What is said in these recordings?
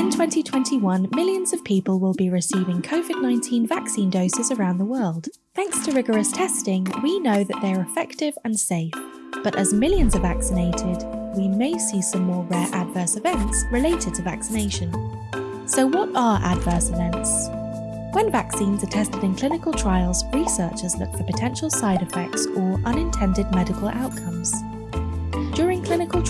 In 2021, millions of people will be receiving COVID 19 vaccine doses around the world. Thanks to rigorous testing, we know that they are effective and safe. But as millions are vaccinated, we may see some more rare adverse events related to vaccination. So, what are adverse events? When vaccines are tested in clinical trials, researchers look for potential side effects or unintended medical outcomes.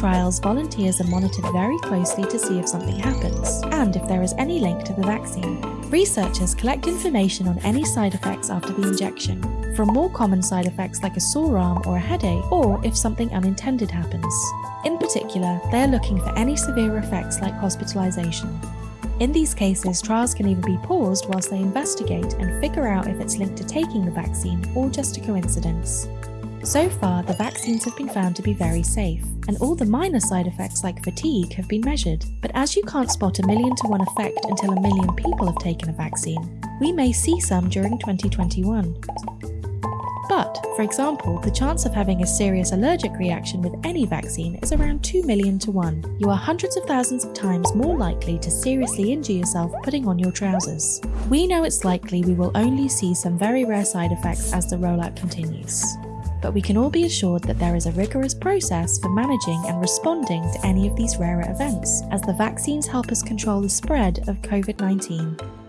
Trials, volunteers are monitored very closely to see if something happens and if there is any link to the vaccine. Researchers collect information on any side effects after the injection, from more common side effects like a sore arm or a headache, or if something unintended happens. In particular, they are looking for any severe effects like hospitalization. In these cases, trials can either be paused whilst they investigate and figure out if it's linked to taking the vaccine or just a coincidence. So far, the vaccines have been found to be very safe, and all the minor side effects like fatigue have been measured. But as you can't spot a million to one effect until a million people have taken a vaccine, we may see some during 2021. But, for example, the chance of having a serious allergic reaction with any vaccine is around 2 million to 1. You are hundreds of thousands of times more likely to seriously injure yourself putting on your trousers. We know it's likely we will only see some very rare side effects as the rollout continues. But we can all be assured that there is a rigorous process for managing and responding to any of these rarer events, as the vaccines help us control the spread of COVID 19.